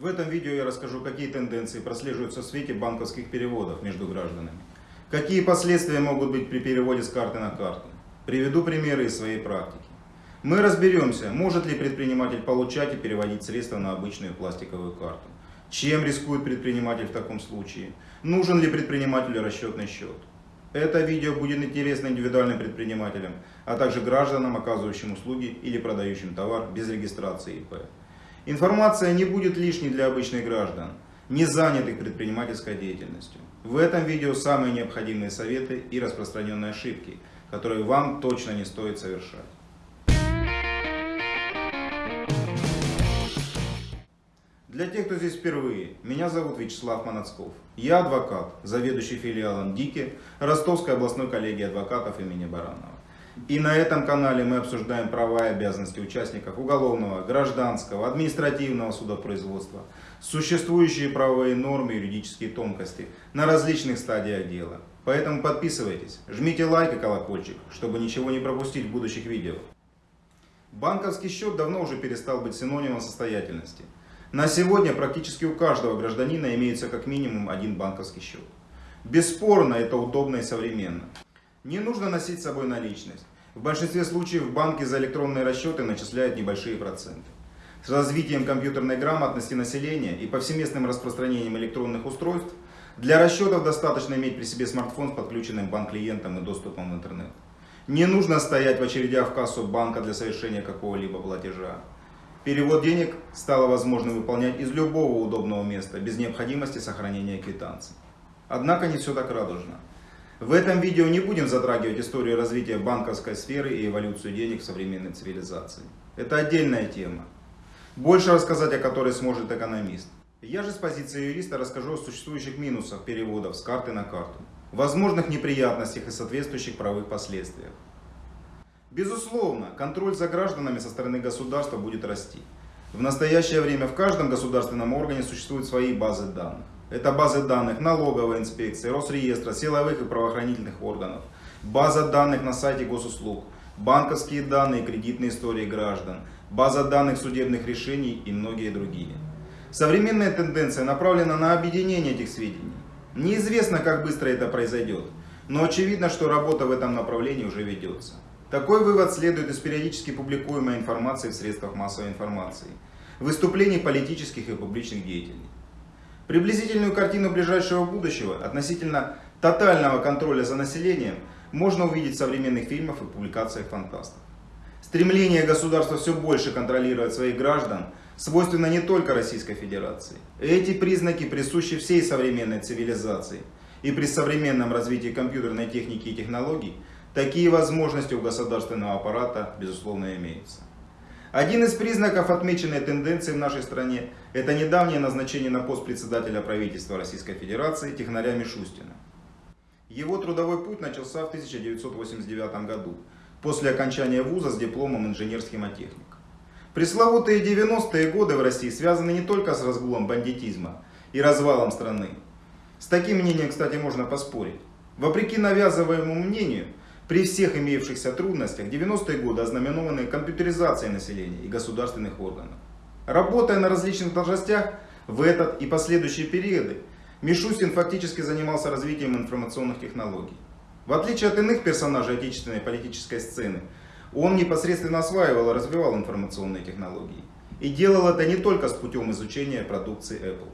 В этом видео я расскажу, какие тенденции прослеживаются в свете банковских переводов между гражданами. Какие последствия могут быть при переводе с карты на карту. Приведу примеры из своей практики. Мы разберемся, может ли предприниматель получать и переводить средства на обычную пластиковую карту. Чем рискует предприниматель в таком случае? Нужен ли предпринимателю расчетный счет? Это видео будет интересно индивидуальным предпринимателям, а также гражданам, оказывающим услуги или продающим товар без регистрации ИП. Информация не будет лишней для обычных граждан, не занятых предпринимательской деятельностью. В этом видео самые необходимые советы и распространенные ошибки, которые вам точно не стоит совершать. Для тех, кто здесь впервые, меня зовут Вячеслав Манацков. Я адвокат, заведующий филиалом ДИКИ Ростовской областной коллегии адвокатов имени Баранова. И на этом канале мы обсуждаем права и обязанности участников уголовного, гражданского, административного судопроизводства, существующие правовые нормы и юридические тонкости на различных стадиях дела. Поэтому подписывайтесь, жмите лайк и колокольчик, чтобы ничего не пропустить в будущих видео. Банковский счет давно уже перестал быть синонимом состоятельности. На сегодня практически у каждого гражданина имеется как минимум один банковский счет. Бесспорно, это удобно и современно. Не нужно носить с собой наличность. В большинстве случаев банки за электронные расчеты начисляют небольшие проценты. С развитием компьютерной грамотности населения и повсеместным распространением электронных устройств, для расчетов достаточно иметь при себе смартфон с подключенным банк-клиентом и доступом в интернет. Не нужно стоять в очередях в кассу банка для совершения какого-либо платежа. Перевод денег стало возможно выполнять из любого удобного места, без необходимости сохранения квитанций. Однако не все так радужно. В этом видео не будем затрагивать историю развития банковской сферы и эволюцию денег в современной цивилизации. Это отдельная тема, больше рассказать о которой сможет экономист. Я же с позиции юриста расскажу о существующих минусах переводов с карты на карту, возможных неприятностях и соответствующих правовых последствиях. Безусловно, контроль за гражданами со стороны государства будет расти. В настоящее время в каждом государственном органе существуют свои базы данных. Это базы данных налоговой инспекции, Росреестра, силовых и правоохранительных органов, база данных на сайте госуслуг, банковские данные и кредитные истории граждан, база данных судебных решений и многие другие. Современная тенденция направлена на объединение этих сведений. Неизвестно, как быстро это произойдет, но очевидно, что работа в этом направлении уже ведется. Такой вывод следует из периодически публикуемой информации в средствах массовой информации, выступлений политических и публичных деятелей. Приблизительную картину ближайшего будущего относительно тотального контроля за населением можно увидеть в современных фильмах и публикациях фантастов. Стремление государства все больше контролировать своих граждан свойственно не только Российской Федерации. Эти признаки присущи всей современной цивилизации. И при современном развитии компьютерной техники и технологий такие возможности у государственного аппарата безусловно имеются. Один из признаков отмеченной тенденции в нашей стране – это недавнее назначение на пост председателя правительства Российской Федерации Технаря Мишустина. Его трудовой путь начался в 1989 году, после окончания вуза с дипломом инженер-схемотехник. Пресловутые 90-е годы в России связаны не только с разгулом бандитизма и развалом страны. С таким мнением, кстати, можно поспорить. Вопреки навязываемому мнению, при всех имеющихся трудностях 90-е годы ознаменованы компьютеризацией населения и государственных органов. Работая на различных должностях в этот и последующие периоды, Мишустин фактически занимался развитием информационных технологий. В отличие от иных персонажей отечественной политической сцены, он непосредственно осваивал и развивал информационные технологии. И делал это не только с путем изучения продукции Apple.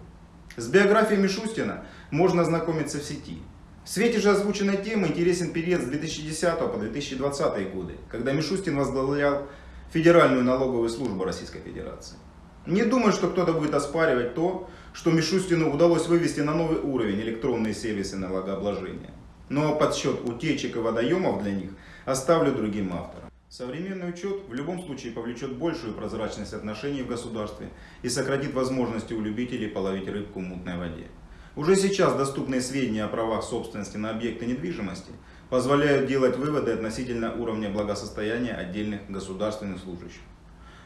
С биографией Мишустина можно ознакомиться в сети. В свете же озвученной темы интересен период с 2010 по 2020 годы, когда Мишустин возглавлял Федеральную налоговую службу Российской Федерации. Не думаю, что кто-то будет оспаривать то, что Мишустину удалось вывести на новый уровень электронные сервисы налогообложения. Но подсчет утечек и водоемов для них оставлю другим авторам. Современный учет в любом случае повлечет большую прозрачность отношений в государстве и сократит возможности у любителей половить рыбку в мутной воде. Уже сейчас доступные сведения о правах собственности на объекты недвижимости позволяют делать выводы относительно уровня благосостояния отдельных государственных служащих.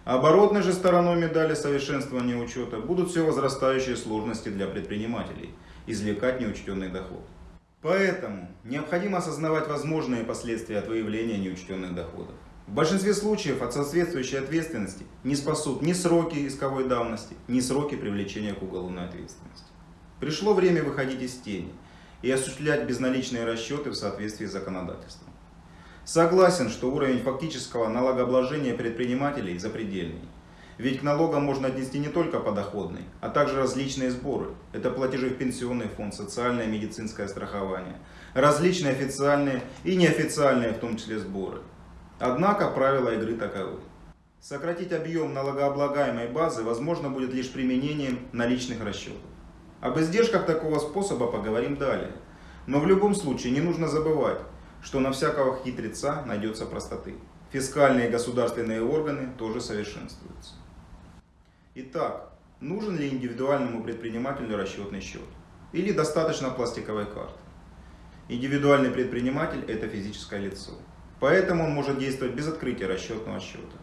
Оборотной же стороной медали совершенствования учета будут все возрастающие сложности для предпринимателей извлекать неучтенный доход. Поэтому необходимо осознавать возможные последствия от выявления неучтенных доходов. В большинстве случаев от соответствующей ответственности не спасут ни сроки исковой давности, ни сроки привлечения к уголовной ответственности. Пришло время выходить из тени и осуществлять безналичные расчеты в соответствии с законодательством. Согласен, что уровень фактического налогообложения предпринимателей запредельный. Ведь к налогам можно отнести не только подоходный, а также различные сборы. Это платежи в пенсионный фонд, социальное и медицинское страхование, различные официальные и неофициальные в том числе сборы. Однако правила игры таковы. Сократить объем налогооблагаемой базы возможно будет лишь применением наличных расчетов. Об издержках такого способа поговорим далее. Но в любом случае не нужно забывать, что на всякого хитреца найдется простоты. Фискальные и государственные органы тоже совершенствуются. Итак, нужен ли индивидуальному предпринимателю расчетный счет? Или достаточно пластиковой карты? Индивидуальный предприниматель – это физическое лицо. Поэтому он может действовать без открытия расчетного счета,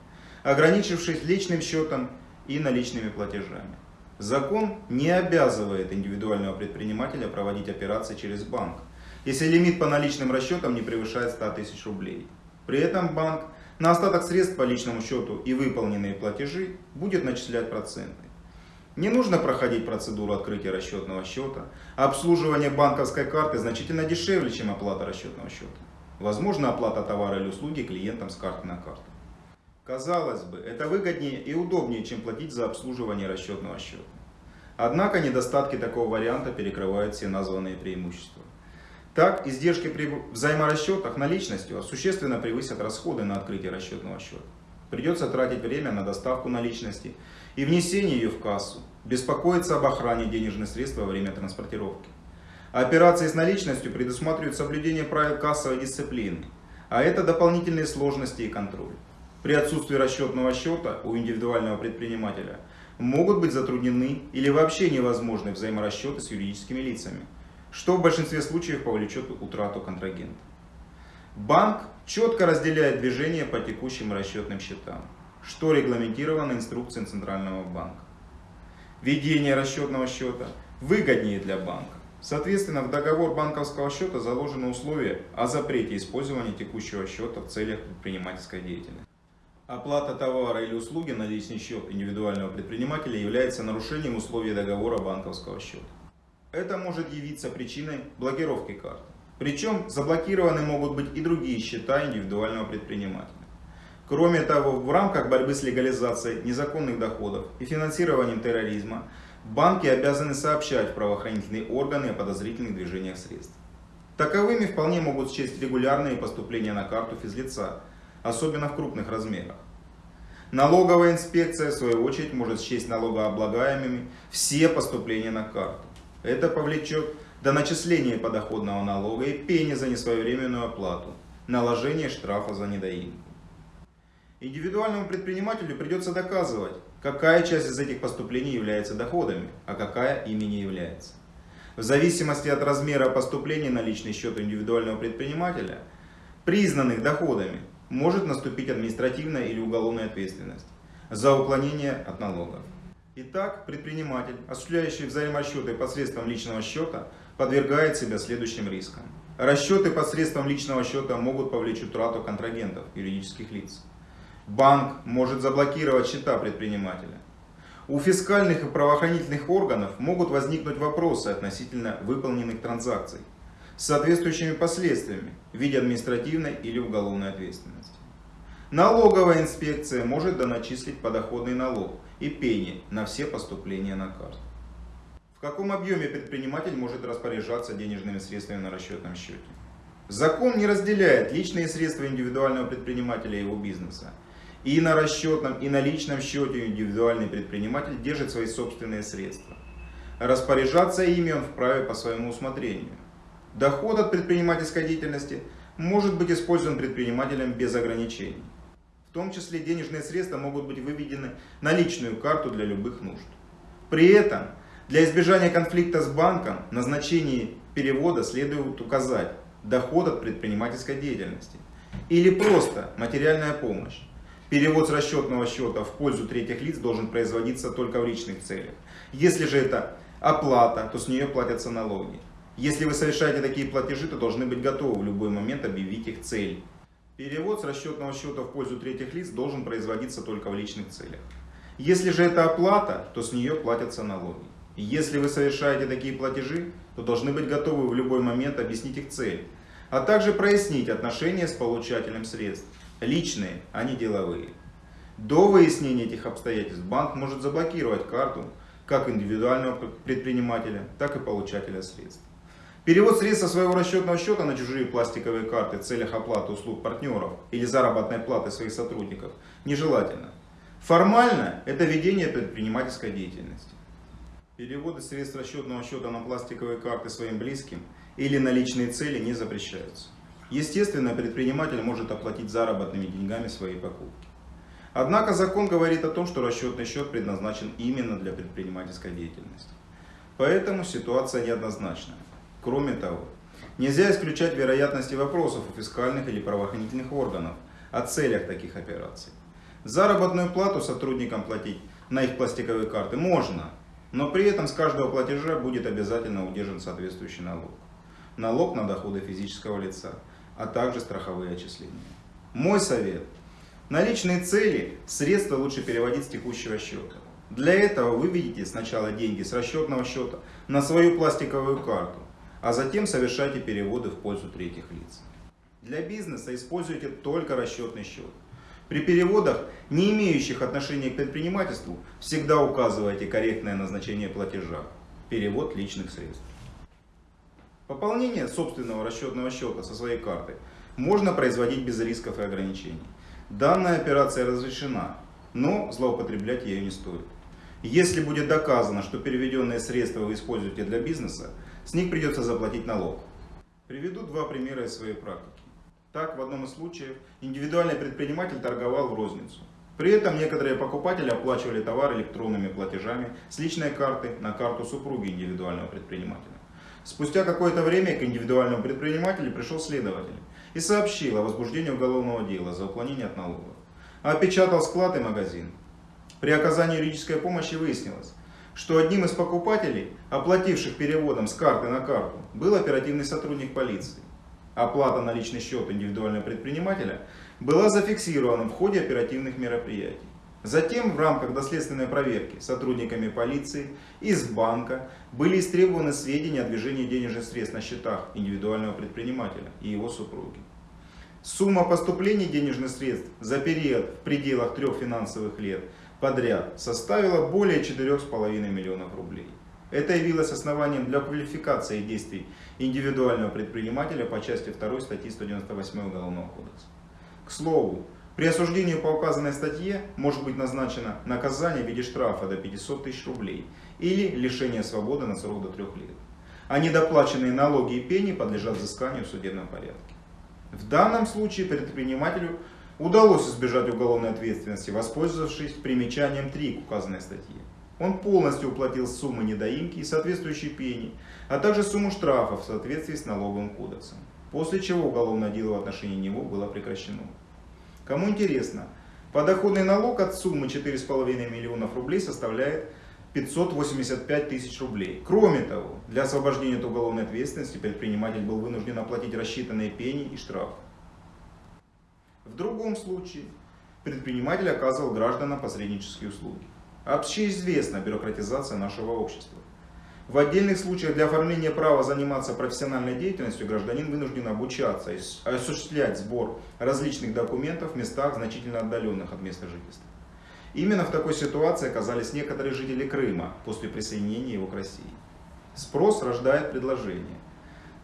ограничившись личным счетом и наличными платежами. Закон не обязывает индивидуального предпринимателя проводить операции через банк, если лимит по наличным расчетам не превышает 100 тысяч рублей. При этом банк на остаток средств по личному счету и выполненные платежи будет начислять проценты. Не нужно проходить процедуру открытия расчетного счета. Обслуживание банковской карты значительно дешевле, чем оплата расчетного счета. Возможно оплата товара или услуги клиентам с карты на карту. Казалось бы, это выгоднее и удобнее, чем платить за обслуживание расчетного счета. Однако недостатки такого варианта перекрывают все названные преимущества. Так, издержки при взаиморасчетах наличностью существенно превысят расходы на открытие расчетного счета. Придется тратить время на доставку наличности и внесение ее в кассу, беспокоиться об охране денежных средств во время транспортировки. Операции с наличностью предусматривают соблюдение правил кассовой дисциплины, а это дополнительные сложности и контроль. При отсутствии расчетного счета у индивидуального предпринимателя могут быть затруднены или вообще невозможны взаиморасчеты с юридическими лицами, что в большинстве случаев повлечет утрату контрагента. Банк четко разделяет движение по текущим расчетным счетам, что регламентировано инструкцией Центрального банка. Ведение расчетного счета выгоднее для банка. Соответственно, в договор банковского счета заложено условие о запрете использования текущего счета в целях предпринимательской деятельности. Оплата товара или услуги на личный счет индивидуального предпринимателя является нарушением условий договора банковского счета. Это может явиться причиной блокировки карты. Причем заблокированы могут быть и другие счета индивидуального предпринимателя. Кроме того, в рамках борьбы с легализацией незаконных доходов и финансированием терроризма, банки обязаны сообщать в правоохранительные органы о подозрительных движениях средств. Таковыми вполне могут счесть регулярные поступления на карту физлица, особенно в крупных размерах. Налоговая инспекция, в свою очередь, может счесть налогооблагаемыми все поступления на карту. Это повлечет до начисления подоходного налога и пени за несвоевременную оплату, наложение штрафа за недоимку. Индивидуальному предпринимателю придется доказывать, какая часть из этих поступлений является доходами, а какая ими не является. В зависимости от размера поступлений на личный счет индивидуального предпринимателя, признанных доходами, может наступить административная или уголовная ответственность за уклонение от налогов. Итак, предприниматель, осуществляющий взаиморасчеты посредством личного счета, подвергает себя следующим рискам. Расчеты посредством личного счета могут повлечь утрату контрагентов, юридических лиц. Банк может заблокировать счета предпринимателя. У фискальных и правоохранительных органов могут возникнуть вопросы относительно выполненных транзакций с соответствующими последствиями в виде административной или уголовной ответственности. Налоговая инспекция может доначислить подоходный налог и пени на все поступления на карту. В каком объеме предприниматель может распоряжаться денежными средствами на расчетном счете? Закон не разделяет личные средства индивидуального предпринимателя и его бизнеса. И на расчетном, и на личном счете индивидуальный предприниматель держит свои собственные средства. Распоряжаться ими он вправе по своему усмотрению. Доход от предпринимательской деятельности может быть использован предпринимателем без ограничений. В том числе денежные средства могут быть выведены на личную карту для любых нужд. При этом для избежания конфликта с банком в назначении перевода следует указать доход от предпринимательской деятельности или просто материальная помощь. Перевод с расчетного счета в пользу третьих лиц должен производиться только в личных целях. Если же это оплата, то с нее платятся налоги. Если вы совершаете такие платежи, то должны быть готовы в любой момент объявить их цель. Перевод с расчетного счета в пользу третьих лиц должен производиться только в личных целях. Если же это оплата, то с нее платятся налоги. Если вы совершаете такие платежи, то должны быть готовы в любой момент объяснить их цель, а также прояснить отношения с получателем средств, личные, а не деловые. До выяснения этих обстоятельств банк может заблокировать карту как индивидуального предпринимателя, так и получателя средств. Перевод средств со своего расчетного счета на чужие пластиковые карты в целях оплаты услуг партнеров или заработной платы своих сотрудников нежелательно. Формально это ведение предпринимательской деятельности. Переводы средств расчетного счета на пластиковые карты своим близким или на личные цели не запрещаются. Естественно, предприниматель может оплатить заработными деньгами свои покупки. Однако закон говорит о том, что расчетный счет предназначен именно для предпринимательской деятельности. Поэтому ситуация неоднозначная. Кроме того, нельзя исключать вероятности вопросов у фискальных или правоохранительных органов о целях таких операций. Заработную плату сотрудникам платить на их пластиковые карты можно, но при этом с каждого платежа будет обязательно удержан соответствующий налог. Налог на доходы физического лица, а также страховые отчисления. Мой совет. На личные цели средства лучше переводить с текущего счета. Для этого вы выведите сначала деньги с расчетного счета на свою пластиковую карту, а затем совершайте переводы в пользу третьих лиц. Для бизнеса используйте только расчетный счет. При переводах, не имеющих отношения к предпринимательству, всегда указывайте корректное назначение платежа – перевод личных средств. Пополнение собственного расчетного счета со своей карты можно производить без рисков и ограничений. Данная операция разрешена, но злоупотреблять ею не стоит. Если будет доказано, что переведенные средства вы используете для бизнеса, с них придется заплатить налог. Приведу два примера из своей практики. Так, в одном из случаев индивидуальный предприниматель торговал в розницу. При этом некоторые покупатели оплачивали товар электронными платежами с личной карты на карту супруги индивидуального предпринимателя. Спустя какое-то время к индивидуальному предпринимателю пришел следователь и сообщил о возбуждении уголовного дела за уклонение от налогов. Опечатал склад и магазин. При оказании юридической помощи выяснилось, что одним из покупателей, оплативших переводом с карты на карту, был оперативный сотрудник полиции оплата на личный счет индивидуального предпринимателя была зафиксирована в ходе оперативных мероприятий. Затем в рамках доследственной проверки сотрудниками полиции из банка были истребованы сведения о движении денежных средств на счетах индивидуального предпринимателя и его супруги. Сумма поступлений денежных средств за период в пределах трех финансовых лет подряд составила более 4,5 миллионов рублей. Это явилось основанием для квалификации действий индивидуального предпринимателя по части 2 статьи 198 Уголовного кодекса. К слову, при осуждении по указанной статье может быть назначено наказание в виде штрафа до 500 тысяч рублей или лишение свободы на срок до 3 лет. А недоплаченные налоги и пени подлежат взысканию в судебном порядке. В данном случае предпринимателю удалось избежать уголовной ответственности, воспользовавшись примечанием 3 к указанной статье. Он полностью уплатил суммы недоимки и соответствующие пени, а также сумму штрафов в соответствии с налоговым кодексом. После чего уголовное дело в отношении него было прекращено. Кому интересно, подоходный налог от суммы 4,5 миллионов рублей составляет 585 тысяч рублей. Кроме того, для освобождения от уголовной ответственности предприниматель был вынужден оплатить рассчитанные пени и штрафы. В другом случае предприниматель оказывал гражданам посреднические услуги. Общеизвестна бюрократизация нашего общества. В отдельных случаях для оформления права заниматься профессиональной деятельностью гражданин вынужден обучаться и осуществлять сбор различных документов в местах, значительно отдаленных от места жительства. Именно в такой ситуации оказались некоторые жители Крыма после присоединения его к России. Спрос рождает предложение.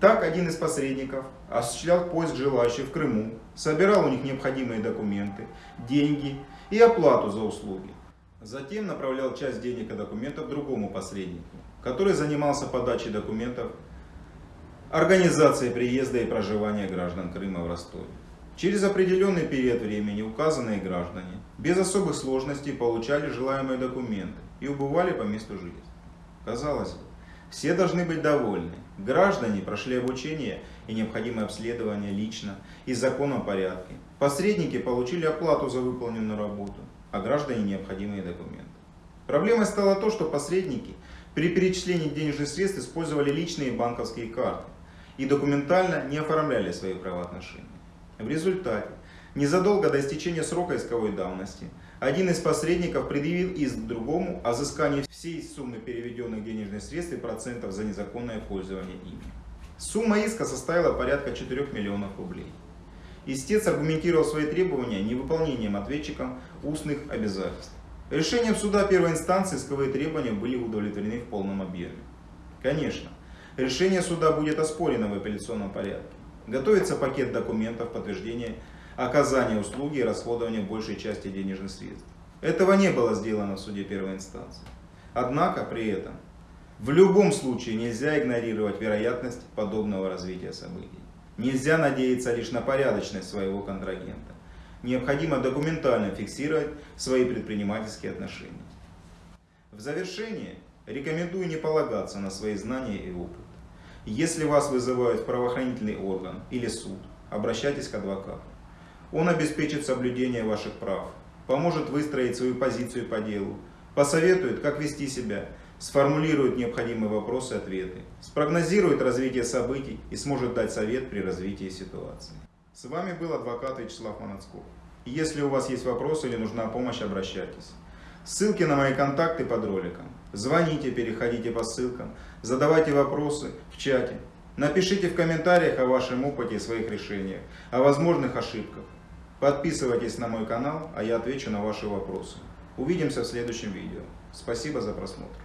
Так один из посредников осуществлял поиск желающих в Крыму, собирал у них необходимые документы, деньги и оплату за услуги. Затем направлял часть денег и документов другому посреднику, который занимался подачей документов, организацией приезда и проживания граждан Крыма в Ростове. Через определенный период времени указанные граждане без особых сложностей получали желаемые документы и убывали по месту жительства. Казалось бы, все должны быть довольны. Граждане прошли обучение и необходимое обследование лично и в порядке. Посредники получили оплату за выполненную работу а граждане необходимые документы. Проблемой стало то, что посредники при перечислении денежных средств использовали личные банковские карты и документально не оформляли свои правоотношения. В результате Незадолго до истечения срока исковой давности один из посредников предъявил иск другому о взыскании всей суммы переведенных денежных средств и процентов за незаконное пользование ими. Сумма иска составила порядка 4 миллионов рублей. Истец аргументировал свои требования невыполнением ответчиком устных обязательств. Решением суда первой инстанции исковые требования были удовлетворены в полном объеме. Конечно, решение суда будет оспорено в апелляционном порядке. Готовится пакет документов подтверждения оказания услуги и расходования большей части денежных средств. Этого не было сделано в суде первой инстанции. Однако при этом в любом случае нельзя игнорировать вероятность подобного развития событий. Нельзя надеяться лишь на порядочность своего контрагента. Необходимо документально фиксировать свои предпринимательские отношения. В завершение рекомендую не полагаться на свои знания и опыт. Если вас вызывают в правоохранительный орган или суд, обращайтесь к адвокату. Он обеспечит соблюдение ваших прав, поможет выстроить свою позицию по делу, посоветует, как вести себя, сформулирует необходимые вопросы и ответы, спрогнозирует развитие событий и сможет дать совет при развитии ситуации. С вами был адвокат Вячеслав Манацков. Если у вас есть вопросы или нужна помощь, обращайтесь. Ссылки на мои контакты под роликом. Звоните, переходите по ссылкам, задавайте вопросы в чате. Напишите в комментариях о вашем опыте и своих решениях, о возможных ошибках. Подписывайтесь на мой канал, а я отвечу на ваши вопросы. Увидимся в следующем видео. Спасибо за просмотр.